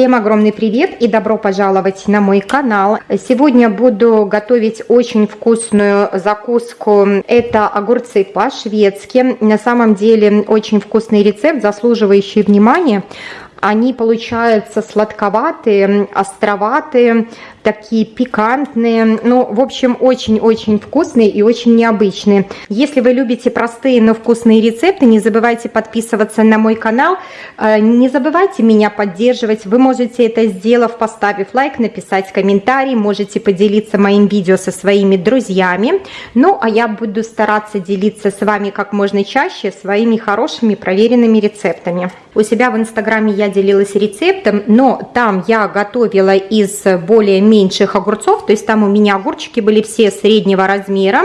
Всем огромный привет и добро пожаловать на мой канал. Сегодня буду готовить очень вкусную закуску. Это огурцы по-шведски. На самом деле очень вкусный рецепт, заслуживающий внимания. Они получаются сладковатые, островатые, такие пикантные. Ну, в общем, очень-очень вкусные и очень необычные. Если вы любите простые, но вкусные рецепты, не забывайте подписываться на мой канал. Э, не забывайте меня поддерживать. Вы можете это сделав, поставив лайк, написать комментарий. Можете поделиться моим видео со своими друзьями. Ну, а я буду стараться делиться с вами как можно чаще своими хорошими проверенными рецептами. У себя в инстаграме я делилась рецептом, но там я готовила из более меньших огурцов, то есть там у меня огурчики были все среднего размера,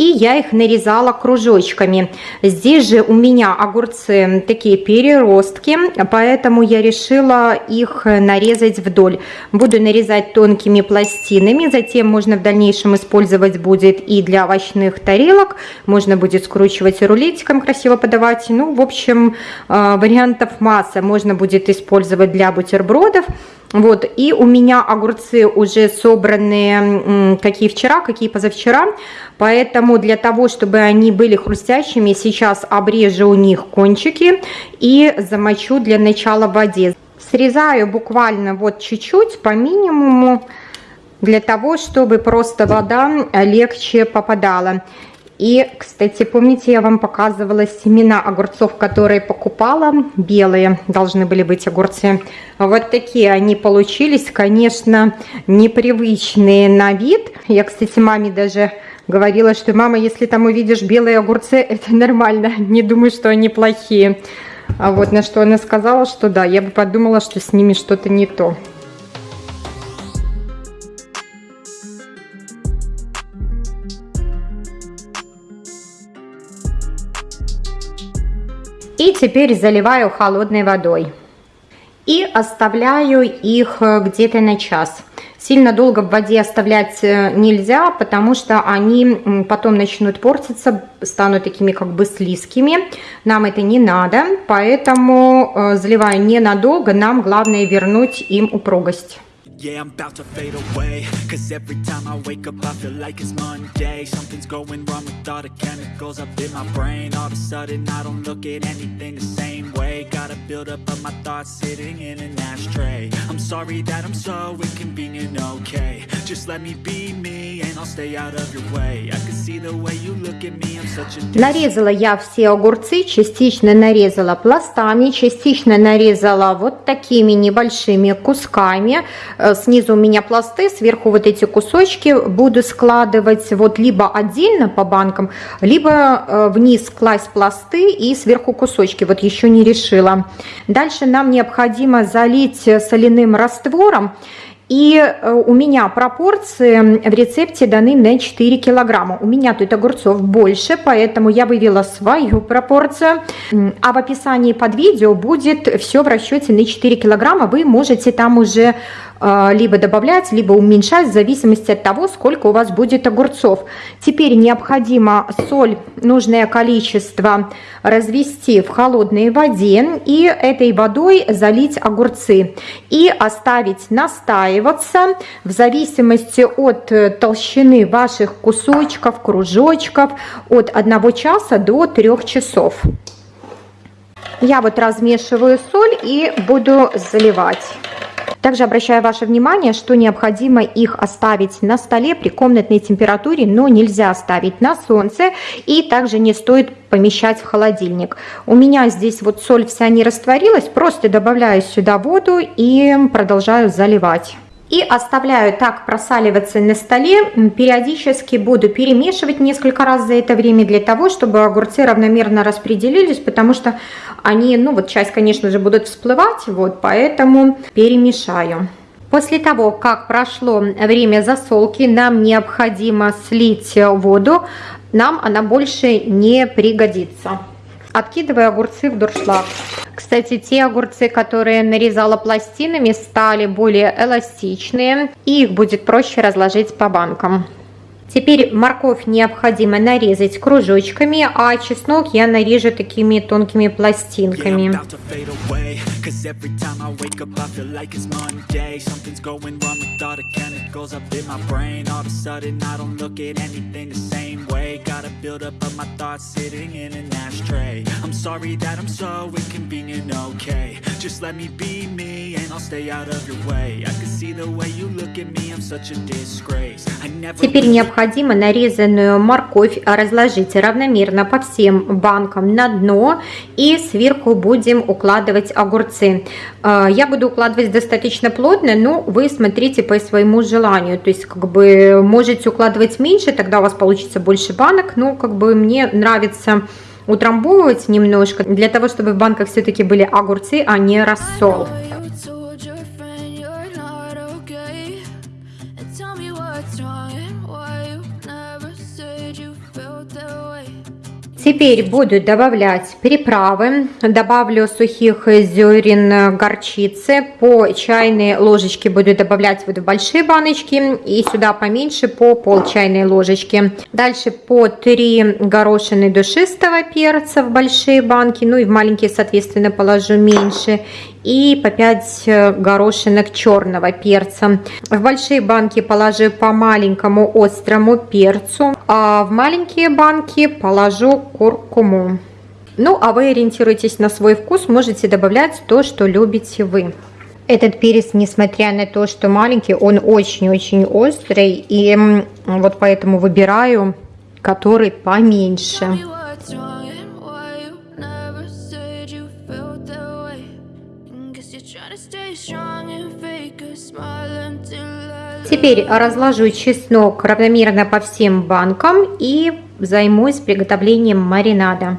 и я их нарезала кружочками. Здесь же у меня огурцы такие переростки, поэтому я решила их нарезать вдоль. Буду нарезать тонкими пластинами, затем можно в дальнейшем использовать будет и для овощных тарелок, можно будет скручивать рулетиком, красиво подавать. Ну, в общем, э, вариантов масса. Можно будет использовать для бутербродов. Вот, и у меня огурцы уже собранные, какие вчера, какие позавчера, поэтому для того, чтобы они были хрустящими, сейчас обрежу у них кончики и замочу для начала в воде. Срезаю буквально вот чуть-чуть, по минимуму, для того, чтобы просто вода легче попадала. И, кстати, помните, я вам показывала семена огурцов, которые покупала, белые должны были быть огурцы. Вот такие они получились, конечно, непривычные на вид. Я, кстати, маме даже говорила, что мама, если там увидишь белые огурцы, это нормально, не думаю, что они плохие. А вот на что она сказала, что да, я бы подумала, что с ними что-то не то. И теперь заливаю холодной водой. И оставляю их э, где-то на час. Сильно долго в воде оставлять э, нельзя, потому что они потом начнут портиться, станут такими как бы слизкими. Нам это не надо, поэтому э, заливаю ненадолго, нам главное вернуть им упругость. Yeah, I'm about to fade away. Cause every time I wake up I feel like it's Monday. Something's going wrong with all the chemicals up in my brain. All of a sudden I don't look at anything the same way. Got a build up of my thoughts sitting in an ashtray. I'm sorry that I'm so inconvenient, okay. Just let me be me Нарезала я все огурцы, частично нарезала пластами, частично нарезала вот такими небольшими кусками снизу у меня пласты, сверху вот эти кусочки буду складывать вот либо отдельно по банкам, либо э, вниз класть пласты и сверху кусочки, вот еще не решила. Дальше нам необходимо залить соляным раствором. И э, у меня пропорции в рецепте даны на 4 килограмма. У меня тут огурцов больше, поэтому я вывела свою пропорцию. А в описании под видео будет все в расчете на 4 килограмма. Вы можете там уже либо добавлять, либо уменьшать в зависимости от того, сколько у вас будет огурцов. Теперь необходимо соль, нужное количество развести в холодной воде и этой водой залить огурцы и оставить настаиваться в зависимости от толщины ваших кусочков, кружочков от 1 часа до 3 часов. Я вот размешиваю соль и буду заливать. Также обращаю ваше внимание, что необходимо их оставить на столе при комнатной температуре, но нельзя оставить на солнце и также не стоит помещать в холодильник. У меня здесь вот соль вся не растворилась, просто добавляю сюда воду и продолжаю заливать и оставляю так просаливаться на столе. Периодически буду перемешивать несколько раз за это время для того, чтобы огурцы равномерно распределились, потому что они, ну вот часть, конечно же, будут всплывать, вот поэтому перемешаю. После того, как прошло время засолки, нам необходимо слить воду, нам она больше не пригодится. Откидываю огурцы в дуршлаг. Кстати, те огурцы, которые нарезала пластинами, стали более эластичные, и их будет проще разложить по банкам. Теперь морковь необходимо нарезать кружочками, а чеснок я нарежу такими тонкими пластинками. Gotta build up of my thoughts sitting in an ashtray I'm sorry that I'm so inconvenient, okay Just let me be me and I'll stay out of your way I can see the way you look at me, I'm such a disgrace Теперь необходимо нарезанную морковь разложить равномерно по всем банкам на дно и сверху будем укладывать огурцы. Я буду укладывать достаточно плотно, но вы смотрите по своему желанию. То есть как бы можете укладывать меньше, тогда у вас получится больше банок. Но как бы мне нравится утрамбовывать немножко, для того, чтобы в банках все-таки были огурцы, а не рассол. Теперь буду добавлять приправы. Добавлю сухих зерен горчицы. По чайной ложечке буду добавлять вот в большие баночки. И сюда поменьше по пол чайной ложечки. Дальше по 3 горошины душистого перца в большие банки. Ну и в маленькие, соответственно, положу меньше и по 5 э, горошинок черного перца. В большие банки положу по маленькому острому перцу, а в маленькие банки положу куркуму. Ну, а вы ориентируйтесь на свой вкус, можете добавлять то, что любите вы. Этот перец, несмотря на то, что маленький, он очень-очень острый, и вот поэтому выбираю, который поменьше. Теперь разложу чеснок равномерно по всем банкам и займусь приготовлением маринада.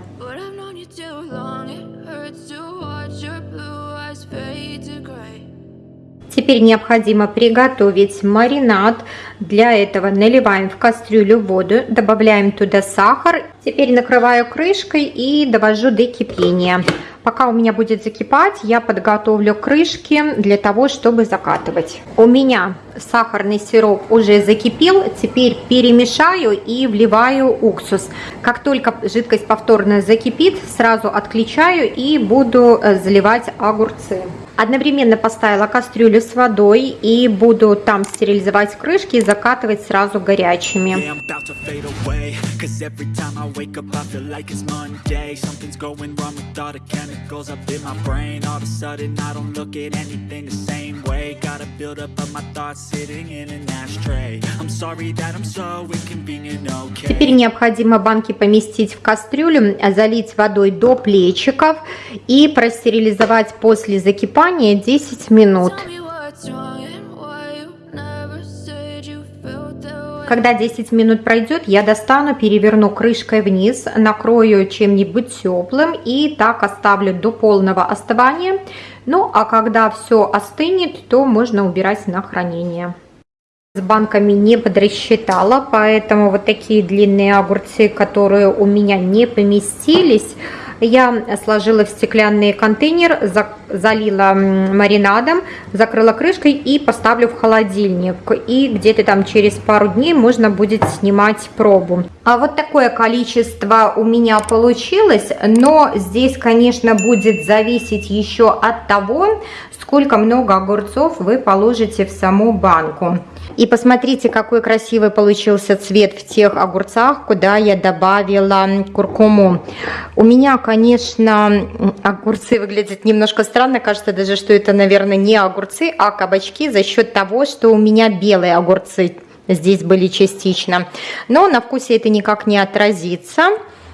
Теперь необходимо приготовить маринад. Для этого наливаем в кастрюлю воду, добавляем туда сахар. Теперь накрываю крышкой и довожу до кипения. Пока у меня будет закипать, я подготовлю крышки для того, чтобы закатывать. У меня сахарный сироп уже закипел, теперь перемешаю и вливаю уксус. Как только жидкость повторно закипит, сразу отключаю и буду э, заливать огурцы. Одновременно поставила кастрюлю с водой и буду там стерилизовать крышки и закатывать сразу горячими. Теперь необходимо банки поместить в кастрюлю, залить водой до плечиков и простерилизовать после закипания купание 10 минут. Когда 10 минут пройдет, я достану, переверну крышкой вниз, накрою чем-нибудь теплым и так оставлю до полного остывания. Ну, а когда все остынет, то можно убирать на хранение. С банками не подрасчитала, поэтому вот такие длинные огурцы, которые у меня не поместились, я сложила в стеклянный контейнер, залила маринадом, закрыла крышкой и поставлю в холодильник. И где-то там через пару дней можно будет снимать пробу. А вот такое количество у меня получилось, но здесь, конечно, будет зависеть еще от того, сколько много огурцов вы положите в саму банку. И посмотрите, какой красивый получился цвет в тех огурцах, куда я добавила куркуму. У меня, конечно, огурцы выглядят немножко странно. Кажется даже, что это, наверное, не огурцы, а кабачки за счет того, что у меня белые огурцы здесь были частично. Но на вкусе это никак не отразится.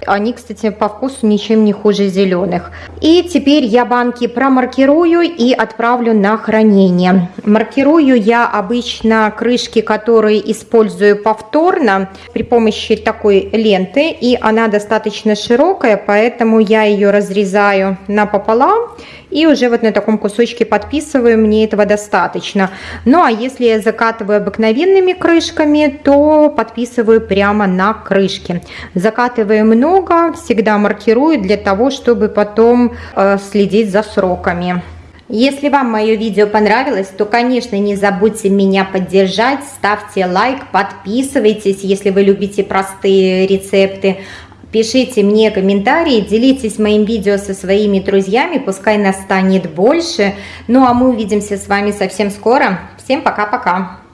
Они, кстати, по вкусу ничем не хуже зеленых. И теперь я банки промаркирую и отправлю на хранение. Маркирую я обычно крышки, которые использую повторно при помощи такой ленты. И она достаточно широкая, поэтому я ее разрезаю напополам и уже вот на таком кусочке подписываю, мне этого достаточно. Ну а если я закатываю обыкновенными крышками, то подписываю прямо на крышке. Закатываю много, всегда маркирую для того, чтобы потом э, следить за сроками. Если вам мое видео понравилось, то, конечно, не забудьте меня поддержать, ставьте лайк, подписывайтесь, если вы любите простые рецепты. Пишите мне комментарии, делитесь моим видео со своими друзьями, пускай нас станет больше. Ну а мы увидимся с вами совсем скоро. Всем пока-пока!